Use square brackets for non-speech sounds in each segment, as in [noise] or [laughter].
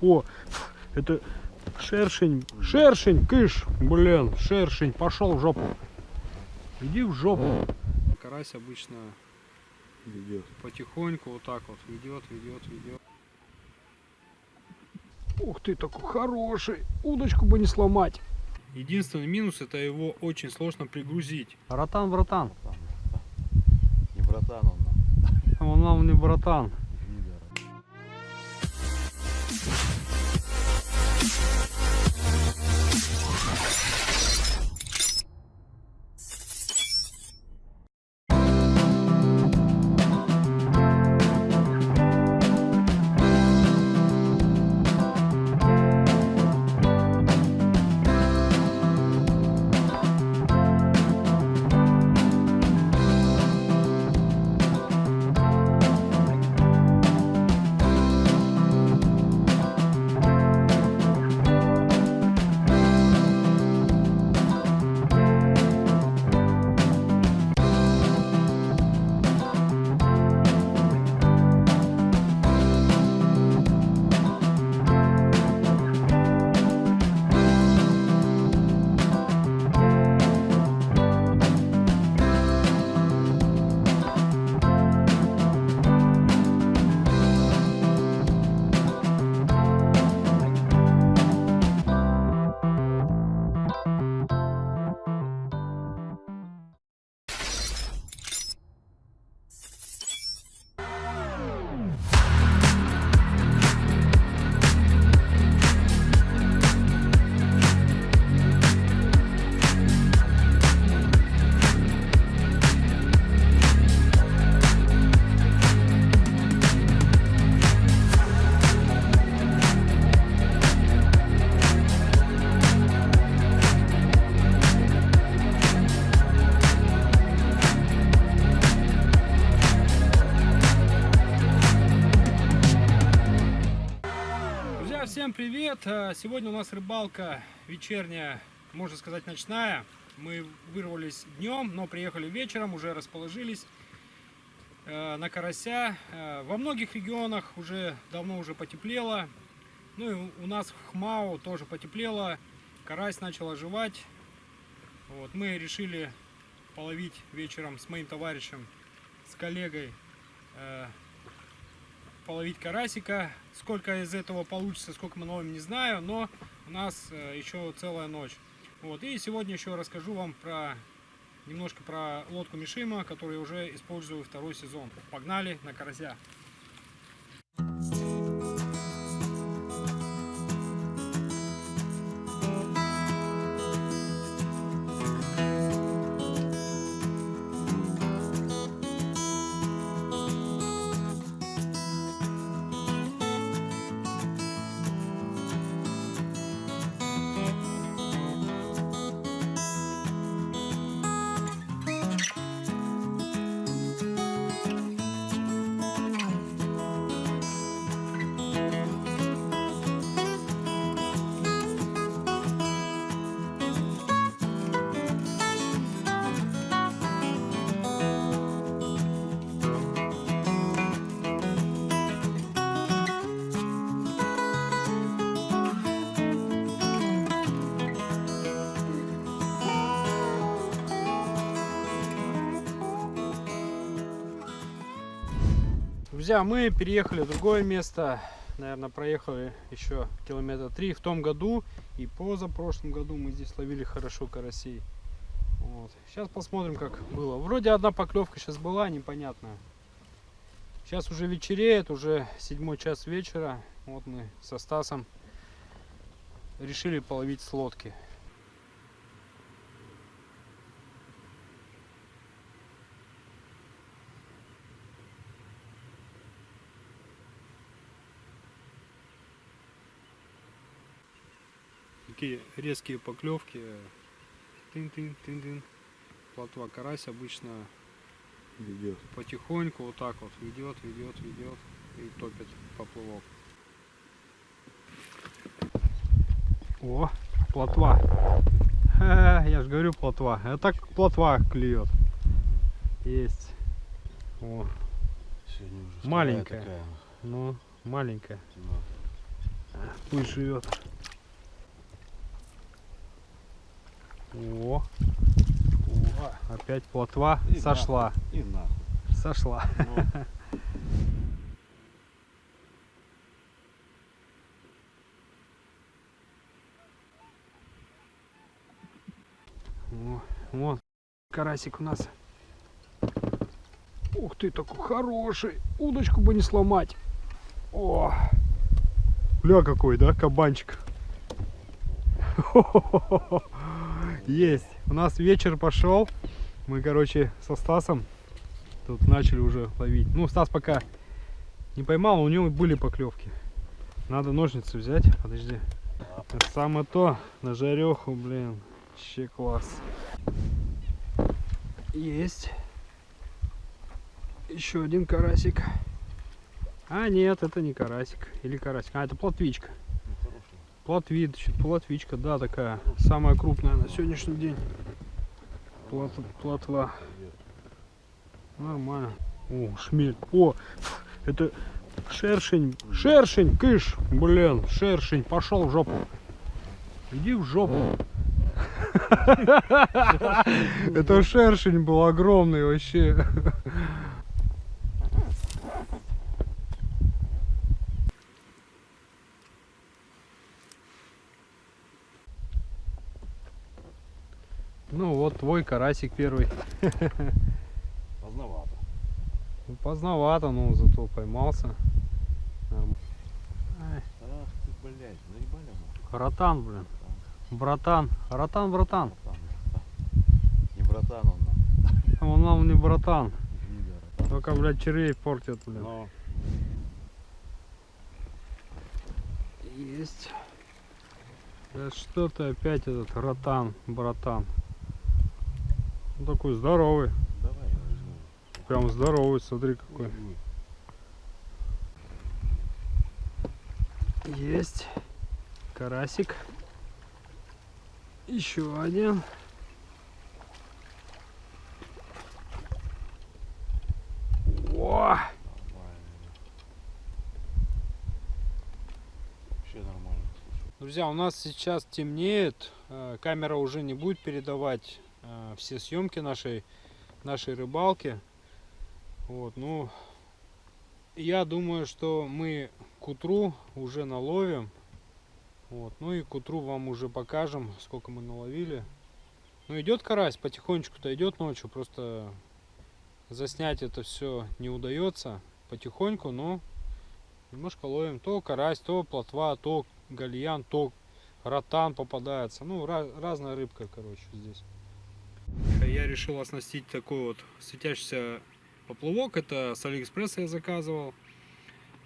О, это шершень, шершень, кыш, блин, шершень, пошел в жопу. Иди в жопу. Карась обычно Ведет. потихоньку вот так вот ведет, ведет, ведет. Ух ты, такой хороший, удочку бы не сломать. Единственный минус это его очень сложно пригрузить. Ротан, братан, Не братан он нам. он нам не братан. Всем привет! Э, Сегодня у нас рыбалка вечерняя, можно сказать ночная. Мы вырвались днем, но приехали вечером, уже расположились э, на карася. Э, Во многих регионах уже давно уже потеплело. Ну и у- у нас в Хмау тоже потеплело. Карась начал оживать. Вот, мы решили половить вечером с моим товарищем, с коллегой э, половить карасика. Сколько из этого получится, сколько мы ловим, не знаю, но у нас э, еще целая ночь. Вот. И сегодня еще расскажу вам про немножко про лодку Мишима, которую уже использую второй сезон. Погнали на карася. Друзья, мы переехали в другое место. Наверное, проехали еще километра три. В том году и позапрошлом году мы здесь ловили хорошо карасей. Вот. Сейчас посмотрим, как было. Вроде одна поклевка сейчас была, непонятная. Сейчас уже вечереет, уже седьмой час вечера. Вот мы со Стасом решили половить с лодки. Такие резкие поклевки. Тын-тын-тын-тын. Плотва карась обычно Ведет. потихоньку вот так вот ведет, ведет, ведет и топит поплавок. О, плотва. Ха, я же говорю плотва. Это так плотва клюет. Есть. О, Маленькая. такая. ну, маленькая. Пусть живет. О, О, опять плотва И сошла. нахуй, И нахуй. Сошла. Ну, О, вот карасик у нас. Ух ты, такой хороший. Удочку бы не сломать. О, бля какой, да, кабанчик. [laughs] Есть. У нас вечер пошел. Мы, короче, со Стасом тут начали уже ловить. Ну, Стас пока не поймал, у него были поклевки. Надо ножницы взять. Подожди. Это самое то. На жареху, блин. Вообще класс. Есть. Еще один карасик. А, нет, это не карасик. Или карасик. А, это плотвичка. Хороший. Плотвичка, плотвичка, да, такая. Самая крупная на сегодняшний день. Плот, плотва. Нормально. О, шмель. О, это шершень. Шершень, кыш. Блин, шершень. Пошел в жопу. Иди в жопу. [laughs] Это шершень был огромный вообще. Ну вот твой карасик первый. [laughs] Поздновато. Ну, Поздновато, но зато поймался. Ах ты, блядь, заебали. Ротан, блин. Братан. Ротан, братан. Братан. Не братан он нам. [laughs] Он нам не братан. Только, блядь, червей портят, блин. Но Есть. Да что ты опять этот ротан, братан. Он такой здоровый. давай я возьму. Прям здоровый, смотри какой. Ой, Есть. Карасик. Еще один. О! Друзья, у нас сейчас темнеет. э, Камера уже не будет передавать все съемки нашей, нашей рыбалки. Вот, ну, я думаю, что мы к утру уже наловим. Вот, ну и к утру вам уже покажем, сколько мы наловили. Ну, идет карась, потихонечку-то идет ночью, просто заснять это все не удается потихоньку, но немножко ловим. То карась, то плотва, то гальян, то ротан попадается. Ну, ra- разная рыбка, короче, здесь. Я решил оснастить такой вот светящийся поплавок. Это с Алиэкспресса я заказывал.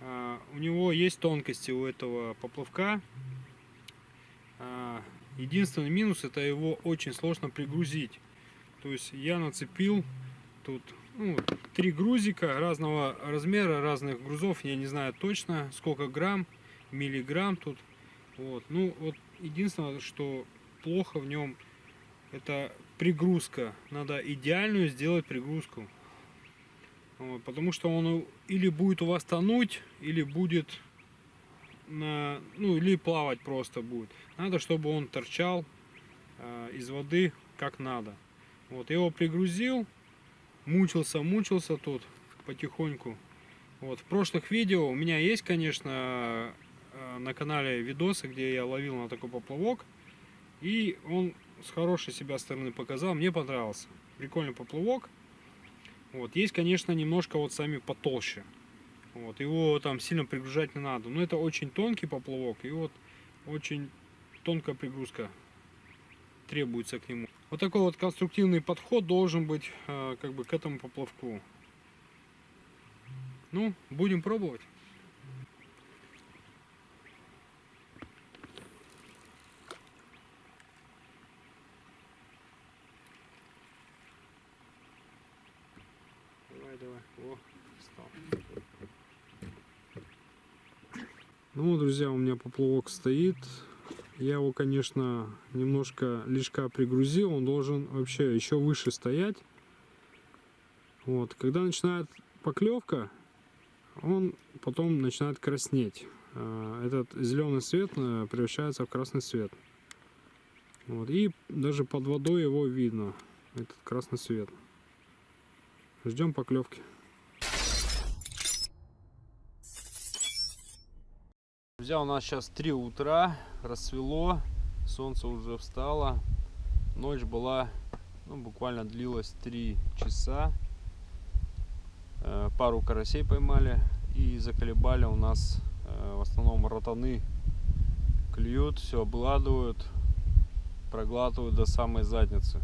А, У него есть тонкости у этого поплавка. А, Единственный минус это его очень сложно пригрузить. То есть я нацепил тут ну, три грузика разного размера, разных грузов. Я не знаю точно сколько грамм, миллиграмм тут. Вот. Ну вот единственное, что плохо в нем, это пригрузка. Надо идеальную сделать пригрузку. Вот, потому что он или будет у вас тонуть, или будет на, ну или плавать просто будет. Надо, чтобы он торчал э, из воды как надо. Вот его пригрузил, мучился, мучился тут потихоньку. Вот в прошлых видео у меня есть, конечно, э, на канале видосы, где я ловил на такой поплавок, и он с хорошей себя стороны показал, мне понравился. Прикольный поплавок. Вот есть, конечно, немножко вот сами потолще. Вот, его там сильно пригружать не надо. Но это очень тонкий поплавок. И вот очень тонкая пригрузка требуется к нему. Вот такой вот конструктивный подход должен быть э, как бы к этому поплавку. Ну, будем пробовать. Давай, давай. О, встал. Ну, друзья, у меня поплавок стоит. Я его, конечно, немножко лишка пригрузил. Он должен вообще еще выше стоять. Вот. Когда начинает поклевка, он потом начинает краснеть. э, этот зеленый цвет э, превращается в красный цвет. Вот. И даже под водой его видно, этот красный цвет. Ждем поклевки. Друзья, у нас сейчас 3 утра, рассвело, солнце уже встало. Ночь была, ну, буквально длилась 3 часа. Э, Пару карасей поймали и заколебали у нас э, в основном ротаны. Клюют, все обгладывают, проглатывают до самой задницы.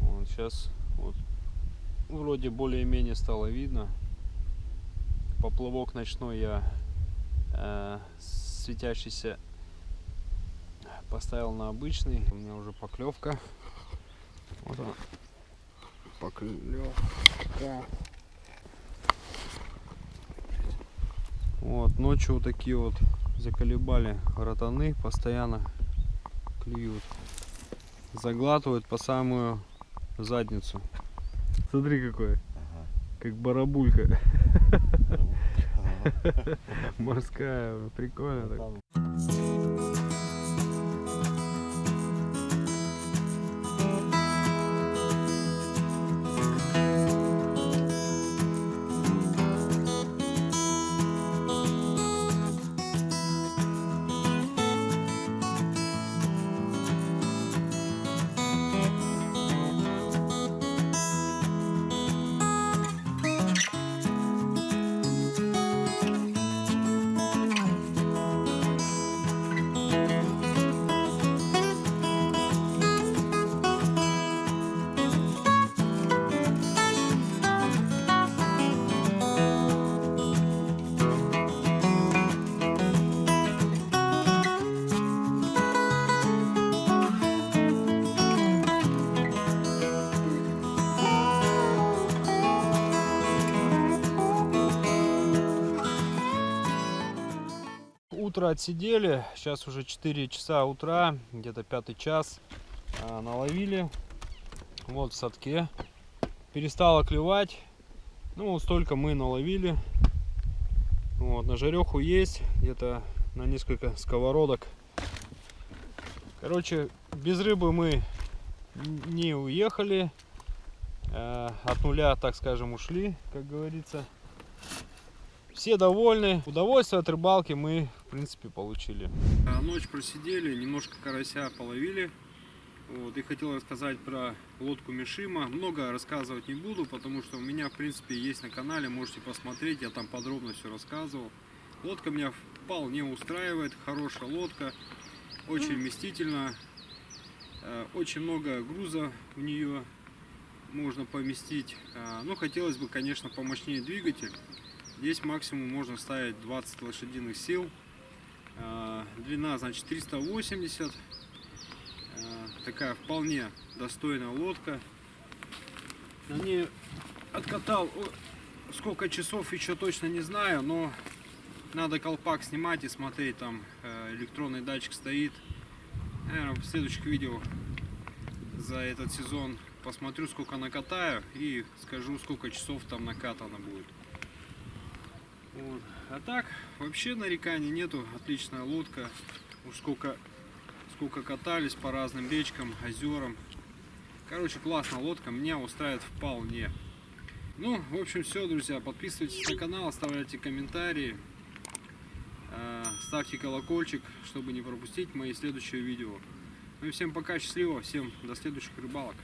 Вот сейчас вот вроде более-менее стало видно. Поплавок ночной я светящийся поставил на обычный. У меня уже поклевка. Вот она. Поклевка. Вот, ночью вот такие вот заколебали ротаны, постоянно клюют. Заглатывают по самую задницу. Смотри какой, Ага. как барабулька. [laughs] [laughs] морская, прикольно так. Утро отсидели, сейчас уже 4 часа утра, где-то пятый час. А, наловили, вот в садке. Перестало клевать, ну вот столько мы наловили. Вот, на жареху есть, где-то на несколько сковородок. Короче, без рыбы мы не уехали. Э, От нуля, так скажем, ушли, как говорится. Все довольны. Удовольствие от рыбалки мы, в принципе, получили. Ночь просидели, немножко карася половили. Вот, и хотел рассказать про лодку Мишима. Много рассказывать не буду, потому что у меня, в принципе, есть на канале, можете посмотреть, я там подробно все рассказывал. Лодка меня вполне устраивает, хорошая лодка, очень вместительно, э, очень много груза в нее можно поместить. Э, Ну, хотелось бы, конечно, помощнее двигатель. Здесь максимум можно ставить 20 лошадиных сил. Э, Длина, значит, 380. Э, Такая вполне достойная лодка. На ней откатал сколько часов еще точно не знаю, но надо колпак снимать и смотреть, там э, электронный датчик стоит. Наверное, в следующих видео за этот сезон посмотрю, сколько накатаю и скажу, сколько часов там накатано будет. Вот. А так, вообще нареканий нету. Отличная лодка. Уж сколько, сколько катались по разным речкам, озерам. Короче, классная лодка. Меня устраивает вполне. Ну, в общем, все, друзья. Подписывайтесь на канал, оставляйте комментарии. э, Ставьте колокольчик, чтобы не пропустить мои следующие видео. Ну и всем пока, счастливо, всем до следующих рыбалок.